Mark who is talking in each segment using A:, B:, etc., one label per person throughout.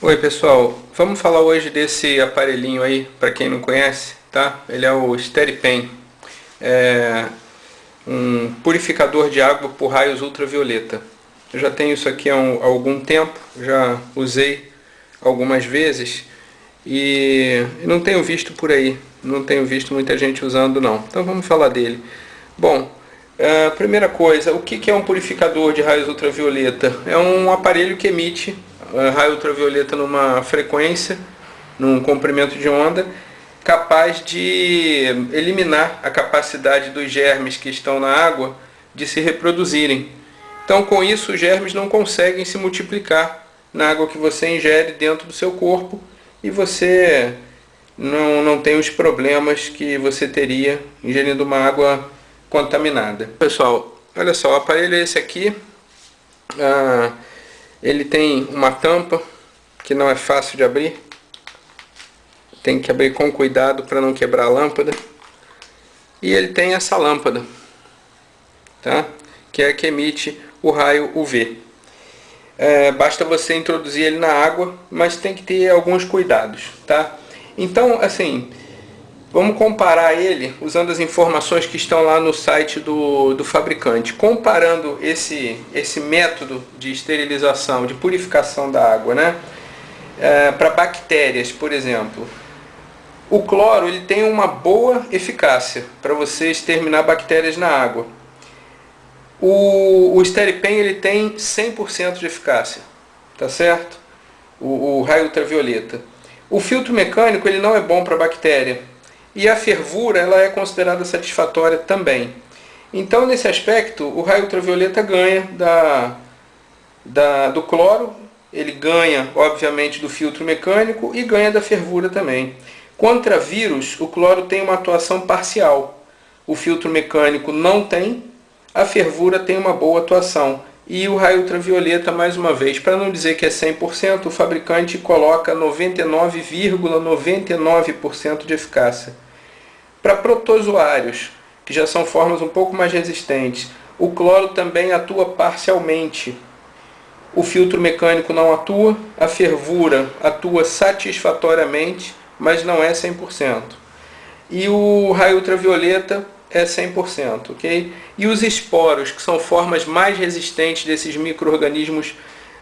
A: Oi pessoal, vamos falar hoje desse aparelhinho aí, para quem não conhece, tá? Ele é o SteriPen, é um purificador de água por raios ultravioleta. Eu já tenho isso aqui há, um, há algum tempo, já usei algumas vezes e não tenho visto por aí, não tenho visto muita gente usando não. Então vamos falar dele. Bom, a primeira coisa, o que é um purificador de raios ultravioleta? É um aparelho que emite raio ultravioleta numa frequência, num comprimento de onda, capaz de eliminar a capacidade dos germes que estão na água de se reproduzirem. Então com isso os germes não conseguem se multiplicar na água que você ingere dentro do seu corpo e você não, não tem os problemas que você teria ingerindo uma água contaminada. Pessoal, olha só, o aparelho é esse aqui. Ah, ele tem uma tampa que não é fácil de abrir. Tem que abrir com cuidado para não quebrar a lâmpada. E ele tem essa lâmpada, tá? que é a que emite o raio UV. É, basta você introduzir ele na água, mas tem que ter alguns cuidados. Tá? Então, assim, Vamos comparar ele usando as informações que estão lá no site do, do fabricante. Comparando esse, esse método de esterilização, de purificação da água, né? É, para bactérias, por exemplo. O cloro ele tem uma boa eficácia para você exterminar bactérias na água. O, o Steripen ele tem 100% de eficácia, tá certo? O, o raio ultravioleta. O filtro mecânico ele não é bom para bactéria e a fervura ela é considerada satisfatória também. Então, nesse aspecto, o raio ultravioleta ganha da, da, do cloro, ele ganha, obviamente, do filtro mecânico e ganha da fervura também. Contra vírus, o cloro tem uma atuação parcial. O filtro mecânico não tem, a fervura tem uma boa atuação. E o raio ultravioleta, mais uma vez, para não dizer que é 100%, o fabricante coloca 99,99% ,99 de eficácia. Para protozoários, que já são formas um pouco mais resistentes, o cloro também atua parcialmente. O filtro mecânico não atua, a fervura atua satisfatoriamente, mas não é 100%. E o raio ultravioleta é 100%, ok? E os esporos, que são formas mais resistentes desses micro-organismos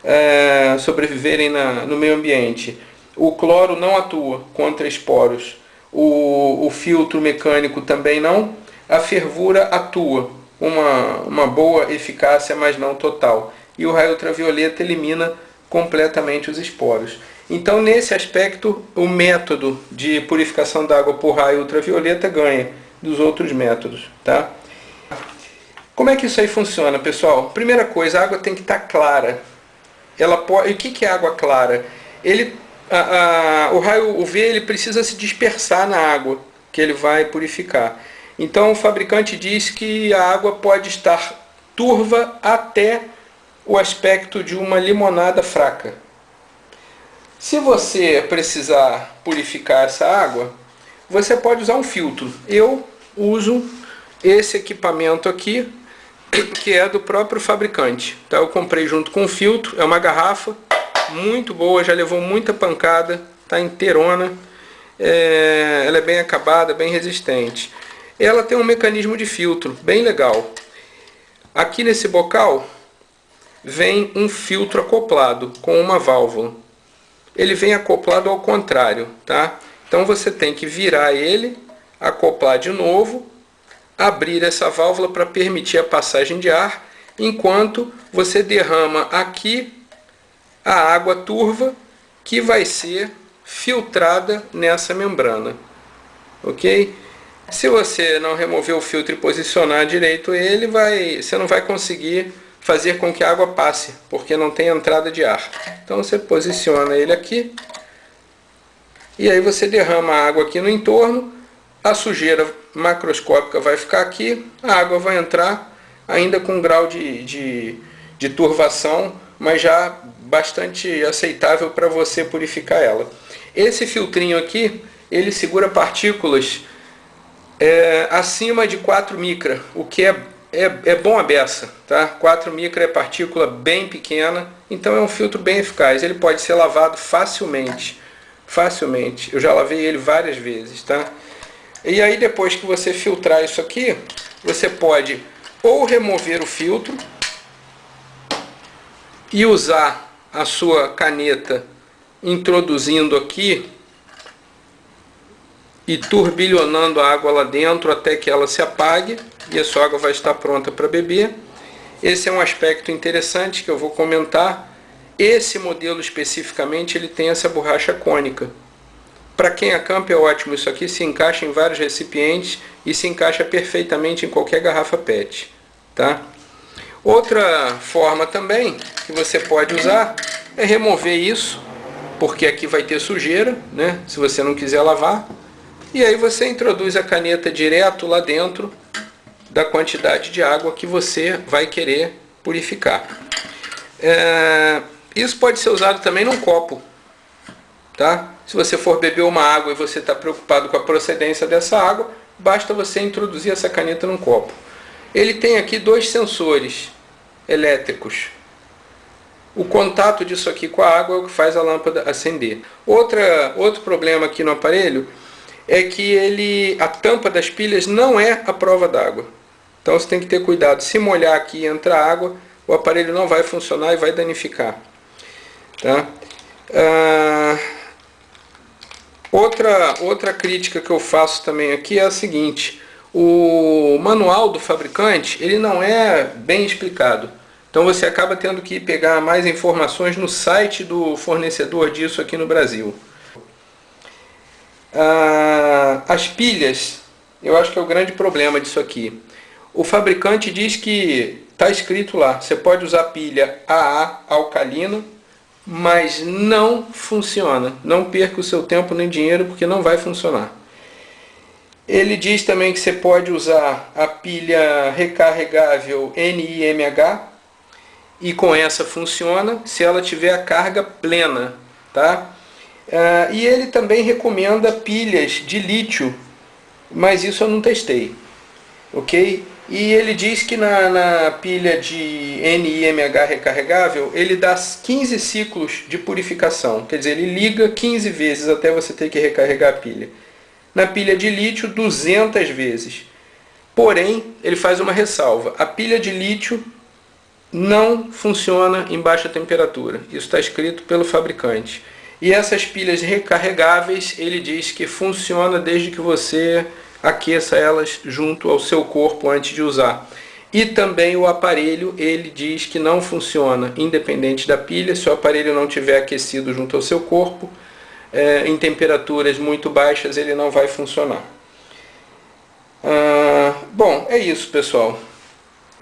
A: é, sobreviverem na, no meio ambiente. O cloro não atua contra esporos o, o filtro mecânico também não, a fervura atua, uma, uma boa eficácia, mas não total. E o raio ultravioleta elimina completamente os esporos. Então, nesse aspecto, o método de purificação da água por raio ultravioleta ganha dos outros métodos. Tá? Como é que isso aí funciona, pessoal? Primeira coisa, a água tem que estar clara. Ela pode... O que é água clara? Ele a, a, o raio UV ele precisa se dispersar na água que ele vai purificar. Então o fabricante diz que a água pode estar turva até o aspecto de uma limonada fraca. Se você precisar purificar essa água, você pode usar um filtro. Eu uso esse equipamento aqui, que é do próprio fabricante. Então eu comprei junto com o filtro, é uma garrafa muito boa, já levou muita pancada, tá inteirona. É, ela é bem acabada, bem resistente. Ela tem um mecanismo de filtro bem legal. Aqui nesse bocal vem um filtro acoplado com uma válvula. Ele vem acoplado ao contrário, tá? Então você tem que virar ele, acoplar de novo, abrir essa válvula para permitir a passagem de ar, enquanto você derrama aqui a água turva que vai ser filtrada nessa membrana. Ok? Se você não remover o filtro e posicionar direito ele, vai, você não vai conseguir fazer com que a água passe, porque não tem entrada de ar. Então você posiciona ele aqui, e aí você derrama a água aqui no entorno, a sujeira macroscópica vai ficar aqui, a água vai entrar ainda com um grau de, de, de turvação, mas já bastante aceitável para você purificar ela. Esse filtrinho aqui, ele segura partículas é, acima de 4 micra, o que é, é, é bom a beça, tá? 4 micra é partícula bem pequena, então é um filtro bem eficaz. Ele pode ser lavado facilmente, facilmente. Eu já lavei ele várias vezes, tá? E aí depois que você filtrar isso aqui, você pode ou remover o filtro e usar a sua caneta introduzindo aqui e turbilhonando a água lá dentro até que ela se apague e a sua água vai estar pronta para beber. Esse é um aspecto interessante que eu vou comentar. Esse modelo especificamente ele tem essa borracha cônica. Para quem acampa é ótimo, isso aqui se encaixa em vários recipientes e se encaixa perfeitamente em qualquer garrafa PET. Tá? Outra forma também que você pode usar é remover isso, porque aqui vai ter sujeira, né? se você não quiser lavar. E aí você introduz a caneta direto lá dentro da quantidade de água que você vai querer purificar. É, isso pode ser usado também num copo. Tá? Se você for beber uma água e você está preocupado com a procedência dessa água, basta você introduzir essa caneta num copo. Ele tem aqui dois sensores elétricos. O contato disso aqui com a água é o que faz a lâmpada acender. Outra, outro problema aqui no aparelho é que ele, a tampa das pilhas não é a prova d'água. Então você tem que ter cuidado. Se molhar aqui e entrar água, o aparelho não vai funcionar e vai danificar. Tá? Ah, outra, outra crítica que eu faço também aqui é a seguinte. O manual do fabricante ele não é bem explicado. Então você acaba tendo que pegar mais informações no site do fornecedor disso aqui no Brasil. Ah, as pilhas, eu acho que é o grande problema disso aqui. O fabricante diz que está escrito lá, você pode usar pilha AA alcalino, mas não funciona. Não perca o seu tempo nem dinheiro porque não vai funcionar. Ele diz também que você pode usar a pilha recarregável NIMH e com essa funciona se ela tiver a carga plena, tá? Uh, e ele também recomenda pilhas de lítio, mas isso eu não testei, ok? E ele diz que na, na pilha de NIMH recarregável, ele dá 15 ciclos de purificação, quer dizer, ele liga 15 vezes até você ter que recarregar a pilha. Na pilha de lítio, 200 vezes. Porém, ele faz uma ressalva, a pilha de lítio não funciona em baixa temperatura, isso está escrito pelo fabricante. E essas pilhas recarregáveis, ele diz que funciona desde que você aqueça elas junto ao seu corpo antes de usar. E também o aparelho, ele diz que não funciona independente da pilha, se o aparelho não tiver aquecido junto ao seu corpo, é, em temperaturas muito baixas ele não vai funcionar. Ah, bom, é isso pessoal.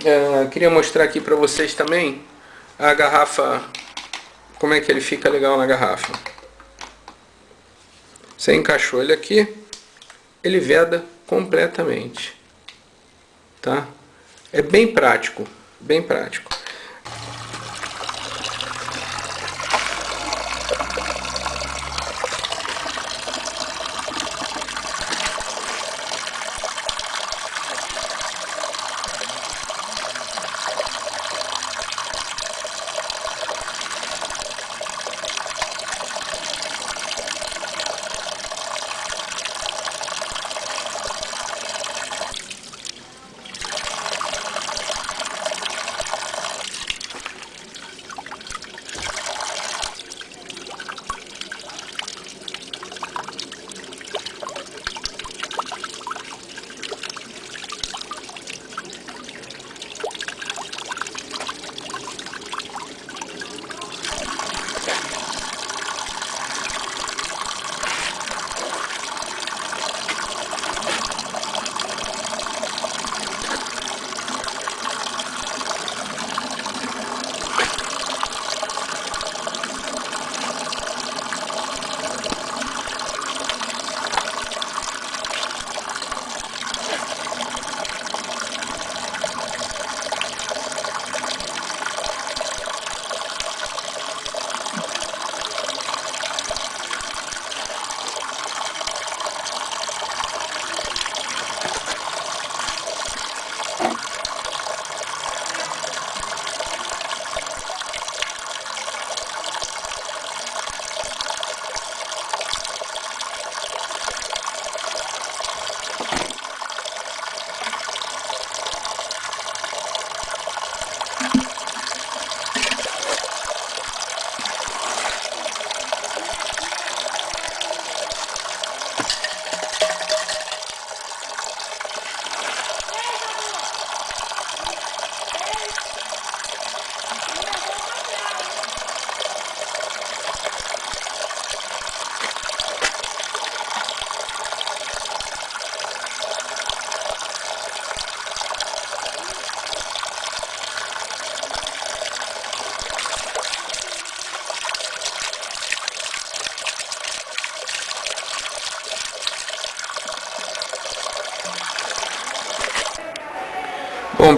A: Ah, queria mostrar aqui para vocês também a garrafa como é que ele fica legal na garrafa. Você encaixou ele aqui, ele veda completamente. Tá? É bem prático, bem prático.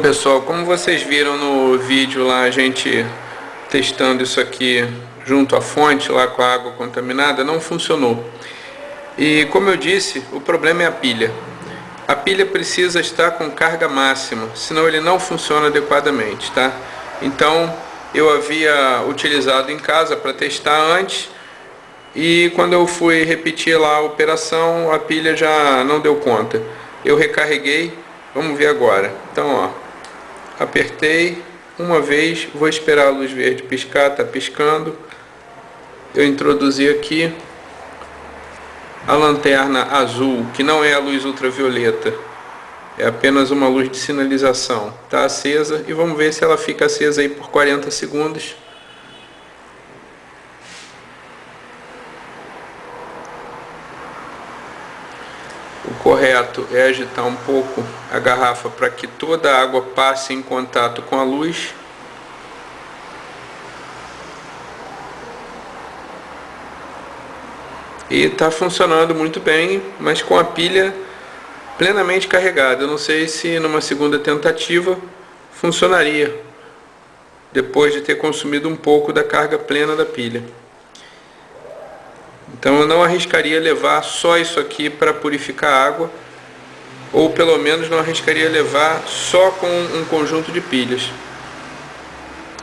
A: Pessoal, como vocês viram no vídeo lá, a gente testando isso aqui junto à fonte, lá com a água contaminada, não funcionou. E como eu disse, o problema é a pilha. A pilha precisa estar com carga máxima, senão ele não funciona adequadamente, tá? Então, eu havia utilizado em casa para testar antes, e quando eu fui repetir lá a operação, a pilha já não deu conta. Eu recarreguei, vamos ver agora. Então, ó, apertei uma vez, vou esperar a luz verde piscar, tá piscando. Eu introduzi aqui a lanterna azul, que não é a luz ultravioleta, é apenas uma luz de sinalização. Está acesa e vamos ver se ela fica acesa aí por 40 segundos. O correto é agitar um pouco a garrafa para que toda a água passe em contato com a luz. E está funcionando muito bem, mas com a pilha plenamente carregada. Eu não sei se numa segunda tentativa funcionaria, depois de ter consumido um pouco da carga plena da pilha. Então eu não arriscaria levar só isso aqui para purificar água, ou pelo menos não arriscaria levar só com um conjunto de pilhas.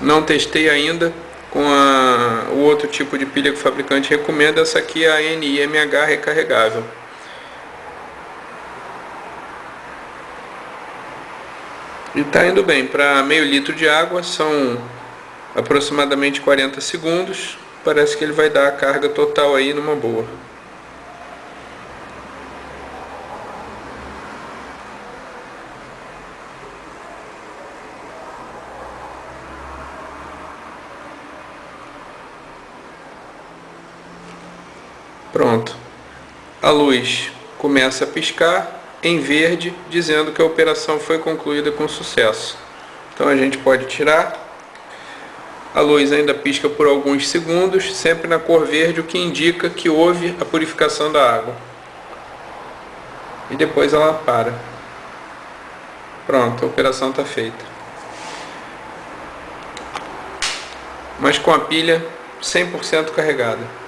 A: Não testei ainda com a, o outro tipo de pilha que o fabricante recomenda, essa aqui é a NIMH recarregável. E está indo bem, para meio litro de água são aproximadamente 40 segundos, parece que ele vai dar a carga total aí numa boa. Pronto. A luz começa a piscar em verde, dizendo que a operação foi concluída com sucesso. Então a gente pode tirar a luz ainda pisca por alguns segundos, sempre na cor verde, o que indica que houve a purificação da água. E depois ela para. Pronto, a operação está feita. Mas com a pilha 100% carregada.